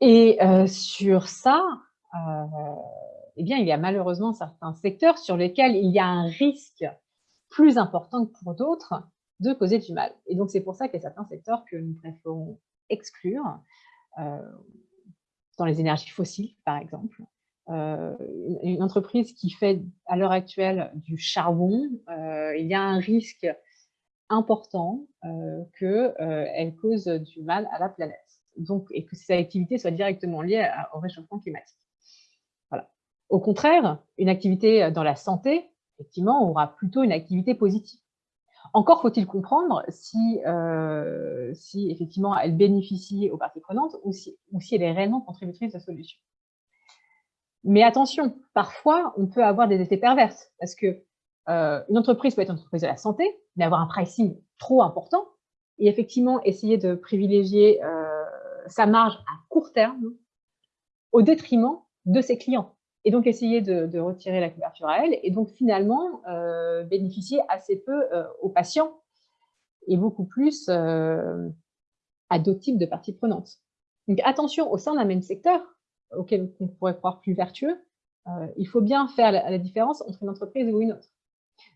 Et sur ça, eh bien, il y a malheureusement certains secteurs sur lesquels il y a un risque plus important que pour d'autres de causer du mal. Et donc, c'est pour ça qu'il y a certains secteurs que nous préférons exclure, dans les énergies fossiles, par exemple. Euh, une entreprise qui fait à l'heure actuelle du charbon, euh, il y a un risque important qu'elle cause du mal à la planète. Donc, et que ces activités soient directement liées au réchauffement climatique. Voilà. Au contraire, une activité dans la santé, effectivement, aura plutôt une activité positive. Encore faut-il comprendre si, euh, si effectivement elle bénéficie aux parties prenantes ou si, ou si elle est réellement contributrice de la solution. Mais attention, parfois on peut avoir des effets perverses parce que euh, une entreprise peut être une entreprise de la santé, mais avoir un pricing trop important et effectivement essayer de privilégier euh, sa marge à court terme au détriment de ses clients et donc essayer de, retirer la couverture à elle, et donc finalement euh, bénéficier assez peu euh, aux patients et beaucoup plus euh, à d'autres types de parties prenantes. Donc attention, au sein d'un même secteur, auquel on pourrait croire plus vertueux, il faut bien faire la, différence entre une entreprise ou une autre.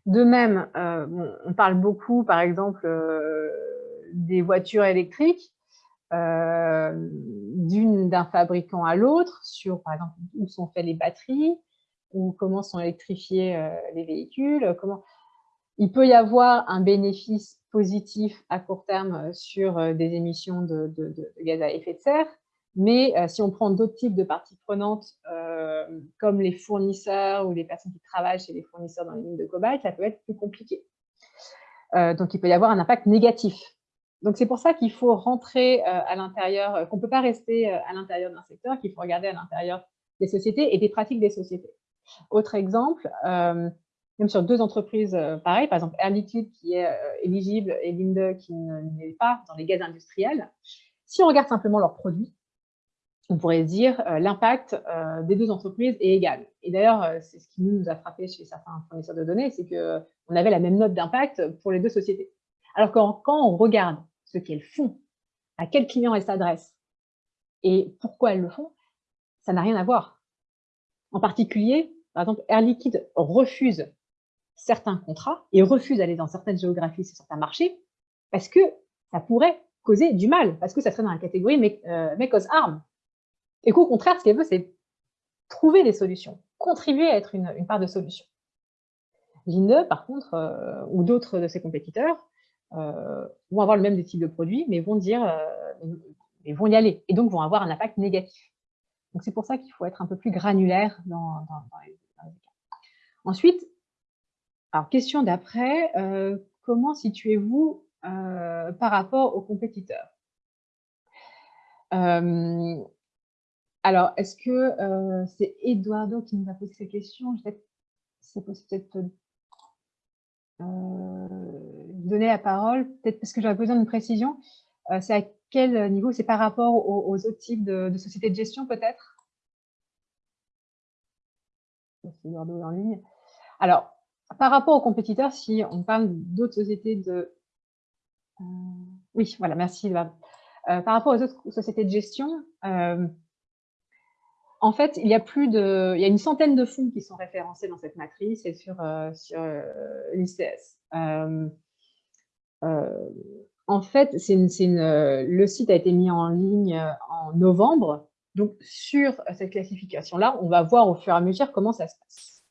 De même, on parle beaucoup, par exemple, des voitures électriques. Euh, d'un fabricant à l'autre sur, par exemple, où sont faites les batteries, ou comment sont électrifiés euh, les véhicules, comment... Il peut y avoir un bénéfice positif à court terme euh, sur des émissions de, gaz à effet de serre, mais si on prend d'autres types de parties prenantes, comme les fournisseurs ou les personnes qui travaillent chez les fournisseurs dans les mines de cobalt, ça peut être plus compliqué. donc, il peut y avoir un impact négatif donc, c'est pour ça qu'il faut rentrer euh, à l'intérieur, euh, qu'on ne peut pas rester euh, à l'intérieur d'un secteur, qu'il faut regarder à l'intérieur des sociétés et des pratiques des sociétés. Autre exemple, même sur deux entreprises pareilles, par exemple Air qui est éligible et Linde qui n'est pas dans les gaz industriels, si on regarde simplement leurs produits, on pourrait dire l'impact des deux entreprises est égal. Et d'ailleurs, c'est ce qui nous a frappé chez certains fournisseurs de données, c'est qu'on avait la même note d'impact pour les deux sociétés. Alors que quand on regarde ce qu'elles font, à quel client elles s'adressent et pourquoi elles le font, ça n'a rien à voir. En particulier, par exemple, Air Liquide refuse certains contrats et refuse d'aller dans certaines géographies sur certains marchés parce que ça pourrait causer du mal, parce que ça serait dans la catégorie make, euh, cause harm. Et qu'au contraire, ce qu'elle veut, c'est trouver des solutions, contribuer à être une, part de solution. Linde, par contre, euh, ou d'autres de ses compétiteurs, vont avoir le même type de produit, mais vont dire, euh, vont y aller, et donc vont avoir un impact négatif. Donc c'est pour ça qu'il faut être un peu plus granulaire dans, les, cas. Ensuite, alors question d'après, euh, comment situez-vous par rapport aux compétiteurs? Alors, est-ce que c'est Eduardo qui nous a posé ces questions C'est peut-être euh, donner la parole, peut-être parce que j'aurais besoin d'une précision. Euh, c'est à quel niveau C'est par rapport aux, autres types de, sociétés de gestion, peut-être? Alors, par rapport aux compétiteurs, si on parle d'autres sociétés de... Euh, oui, voilà, merci. par rapport aux autres sociétés de gestion, en fait, il y a plus de, il y a une centaine de fonds qui sont référencés dans cette matrice et sur, euh, euh, l'ICS. Euh, en fait, le site a été mis en ligne en novembre. Donc, sur cette classification-là, on va voir au fur et à mesure comment ça se passe.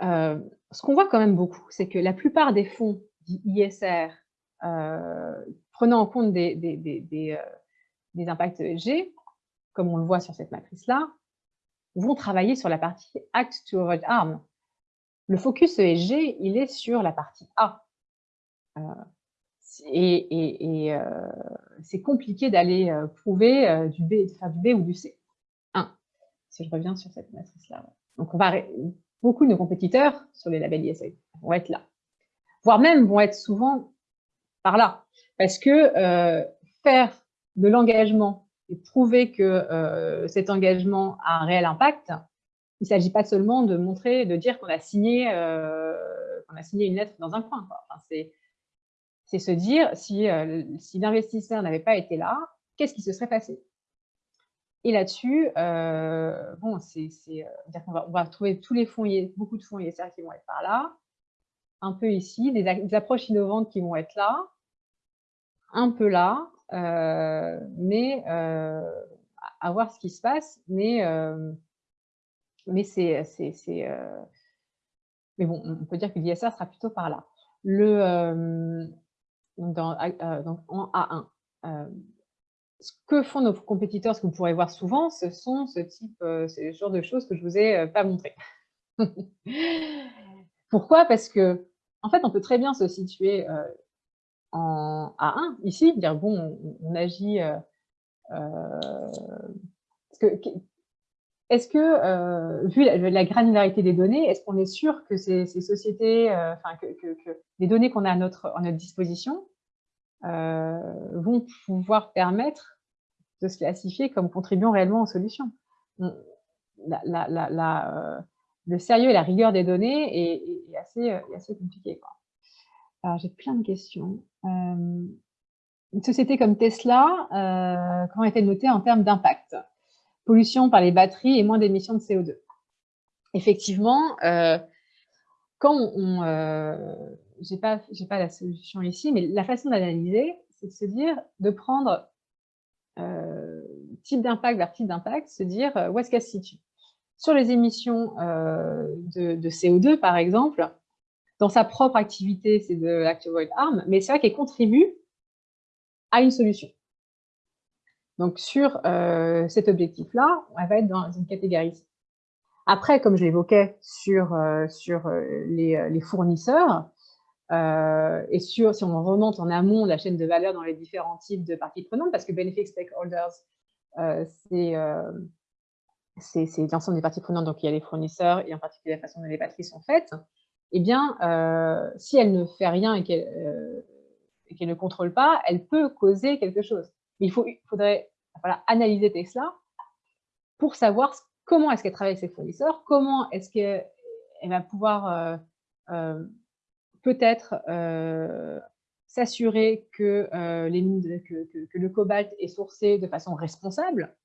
ce qu'on voit quand même beaucoup, c'est que la plupart des fonds ISR, prenant en compte des, des impacts ESG, comme on le voit sur cette matrice-là, vont travailler sur la partie Act to Avoid Harm. Le focus ESG, il est sur la partie A. Euh, et, euh, c'est compliqué d'aller euh, prouver du B, de faire du B ou du C. 1. Si je reviens sur cette matrice-là. Donc, on beaucoup de nos compétiteurs sur les labels ISA vont être là. Voire même vont être souvent par là. Parce que faire de l'engagement et prouver que euh, cet engagement a un réel impact, il ne s'agit pas seulement de montrer, de dire qu'on a, signé, euh, a signé une lettre dans un coin. c'est se dire, si, euh, si l'investisseur n'avait pas été là, qu'est-ce qui se serait passé? Et là-dessus, bon, c'est, on va, on va trouver tous les fonds, beaucoup de fonds ISR qui vont être par là, un peu ici, des, approches innovantes qui vont être là, un peu là, mais à voir ce qui se passe, mais, mais c'est, mais bon, on peut dire que l'ISR sera plutôt par là. Le, donc en A1, ce que font nos compétiteurs, ce que vous pourrez voir souvent, ce sont ce type, euh, ce genre de choses que je vous ai euh, pas montré. Pourquoi? Parce que, en fait, on peut très bien se situer euh, en A1, ici, dire, bon, on, agit... est-ce que, vu la, granularité des données, est-ce qu'on est sûr que ces, sociétés, enfin, que, les données qu'on a à notre, à notre disposition vont pouvoir permettre de se classifier comme contribuant réellement aux solutions? La, euh, le sérieux et la rigueur des données est, assez, euh, assez, compliqué. Alors, j'ai plein de questions. Euh, une société comme Tesla, comment est-elle notée en termes d'impact? Pollution par les batteries et moins d'émissions de CO2. Effectivement, quand on... j'ai pas, pas la solution ici, mais la façon d'analyser, c'est de se dire, de prendre euh, type d'impact vers type d'impact, se dire euh, où est-ce qu'elle se situe? Sur les émissions euh, de, CO2, par exemple, dans sa propre activité, c'est de l'Active Arm, mais c'est vrai qu'elle contribue à une solution. Donc, sur cet objectif-là, elle va être dans une catégorie Après, comme je l'évoquais sur, sur les, fournisseurs, euh, et sur, si on remonte en amont la chaîne de valeur dans les différents types de parties prenantes, parce que Benefit Stakeholders, euh, euh, c'est l'ensemble des parties prenantes, donc il y a les fournisseurs et en particulier la façon dont les batteries sont faites, eh bien, si elle ne fait rien et qu'elle ne contrôle pas, elle peut causer quelque chose. il, faudrait analyser Tesla pour savoir comment est-ce qu'elle travaille avec ses fournisseurs, comment est-ce qu'elle va pouvoir peut-être euh, s'assurer que, euh, que, le cobalt est sourcé de façon responsable euh,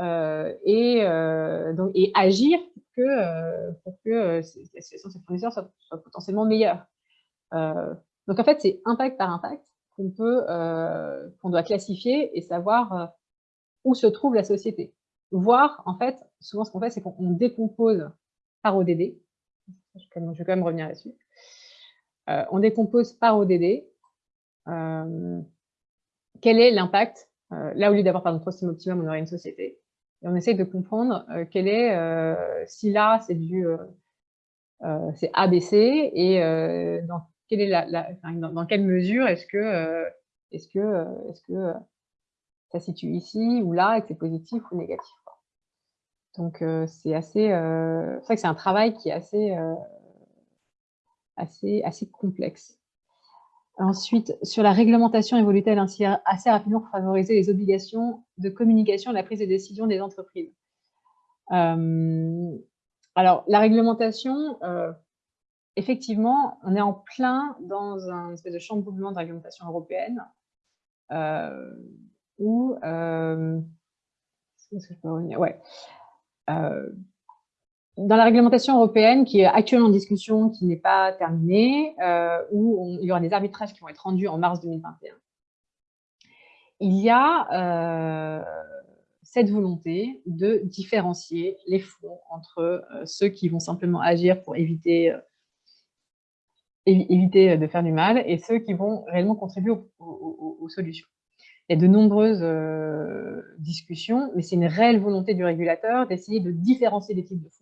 et, donc, et agir pour que, pour que la situation de ces fournisseurs soit, potentiellement meilleure. donc en fait, c'est impact par impact qu'on peut, qu'on doit classifier et savoir où se trouve la société. Voir, en fait, souvent ce qu'on fait, c'est qu'on décompose par ODD. Je vais quand même revenir là-dessus. Euh, on décompose par ODD. Euh, quel est l'impact euh, Là, au lieu d'avoir par notre prostime optimum, on aurait une société. Et on essaie de comprendre quel est, si là, c'est du c'est ABC, et dans, quelle mesure est-ce que, est-ce que, est-ce que ça situe ici ou là, et que c'est positif ou négatif. Donc, c'est assez, c'est vrai que c'est un travail qui est assez, assez, assez complexe. Ensuite, sur la réglementation, évolue-t-elle ainsi assez rapidement pour favoriser les obligations de communication et la prise de décision des entreprises? Euh, Alors, la réglementation, euh, effectivement, on est en plein dans un espèce de chamboulement de réglementation européenne euh, où, est-ce que je peux revenir? Dans la réglementation européenne qui est actuellement en discussion, qui n'est pas terminée, euh, où il y aura des arbitrages qui vont être rendus en mars 2021, il y a euh, cette volonté de différencier les fonds entre euh, ceux qui vont simplement agir pour éviter, éviter de faire du mal et ceux qui vont réellement contribuer aux, solutions. Il y a de nombreuses discussions, mais c'est une réelle volonté du régulateur d'essayer de différencier les types de fonds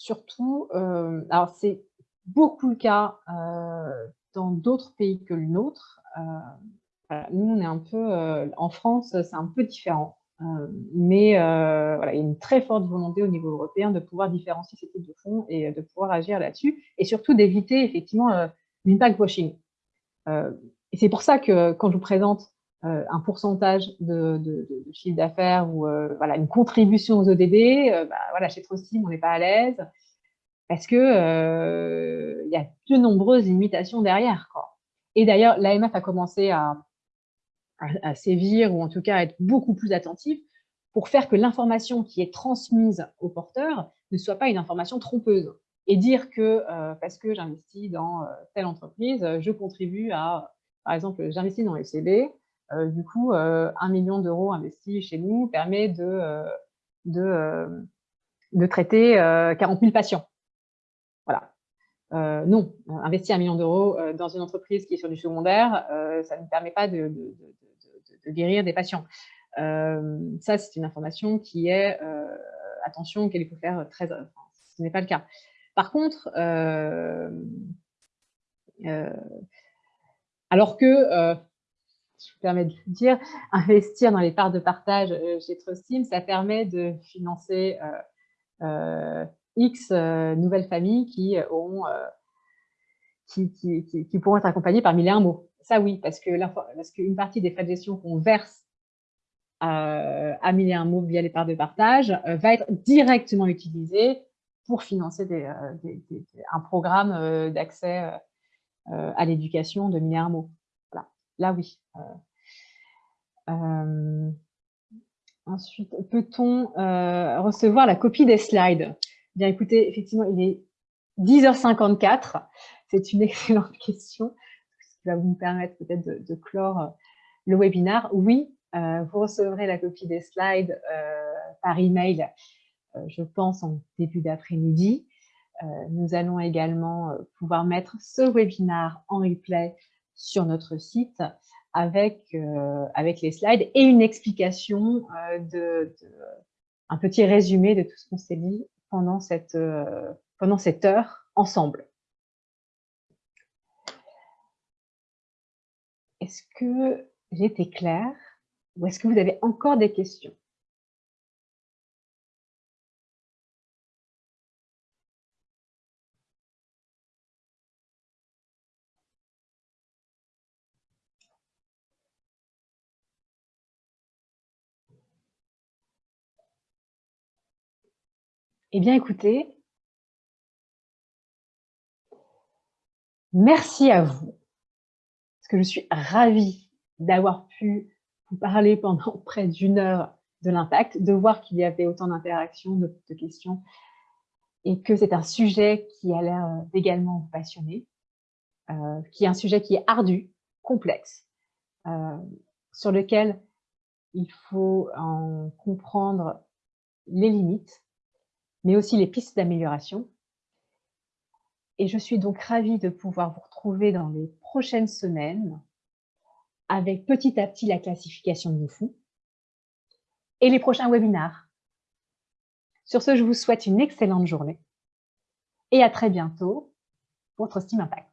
surtout, euh, alors c'est beaucoup le cas euh, dans d'autres pays que le nôtre. Euh, nous, on est un peu, en France, c'est un peu différent. mais voilà, il y a une très forte volonté au niveau européen de pouvoir différencier ces types de fonds et de pouvoir agir là-dessus, et surtout d'éviter effectivement l'impact washing. et c'est pour ça que quand je vous présente un pourcentage de, chiffre d'affaires ou voilà, une contribution aux ODD, bah, voilà, chez Trostim, on n'est pas à l'aise parce que il y a de nombreuses limitations derrière. Quoi. Et d'ailleurs, l'AMF a commencé à, à, sévir ou en tout cas à être beaucoup plus attentif pour faire que l'information qui est transmise au porteur ne soit pas une information trompeuse. Et dire que parce que j'investis dans telle entreprise, je contribue à, par exemple, j'investis dans FCB, du coup, un million d'euros investis chez nous permet de, de, de traiter 40 000 patients. Voilà. Euh, non, investir un million d'euros euh, dans une entreprise qui est sur du secondaire, euh, ça ne permet pas de, guérir des patients. ça, c'est une information qui est, attention, qu'il faut faire très... ce n'est pas le cas. Par contre, alors que, je me permets de le dire, investir dans les parts de partage chez Trustim, ça permet de financer X euh, nouvelles familles qui, euh, euh, pourront être accompagnées par mille et un mots. Ça, oui, parce qu'une partie des frais de gestion qu'on verse à mille et un mots via les parts de partage va être directement utilisée pour financer un programme d'accès à l'éducation de mille et un mots. Là, oui. ensuite, peut-on recevoir la copie des slides? Bien écoutez, effectivement, il est 10h54. C'est une excellente question, ce qui va vous permettre peut-être de, clore euh, le webinaire. Oui, euh, vous recevrez la copie des slides euh, par email, je pense, en début d'après-midi. nous allons également pouvoir mettre ce webinaire en replay sur notre site avec, avec les slides et une explication, de, un petit résumé de tout ce qu'on s'est dit pendant cette, euh, pendant cette heure ensemble. Est-ce que été claire ou est-ce que vous avez encore des questions? Eh bien, écoutez, merci à vous, parce que je suis ravie d'avoir pu vous parler pendant près d'une heure de l'impact, de voir qu'il y avait autant d'interactions, de, questions, et que c'est un sujet qui a l'air euh, également vous passionner, euh, qui est un sujet qui est ardu, complexe, euh, sur lequel il faut en comprendre les limites, mais aussi les pistes d'amélioration. Et je suis donc ravie de pouvoir vous retrouver dans les prochaines semaines avec petit à petit la classification de fous et les prochains webinars. Sur ce, je vous souhaite une excellente journée et à très bientôt pour votre Steam Impact.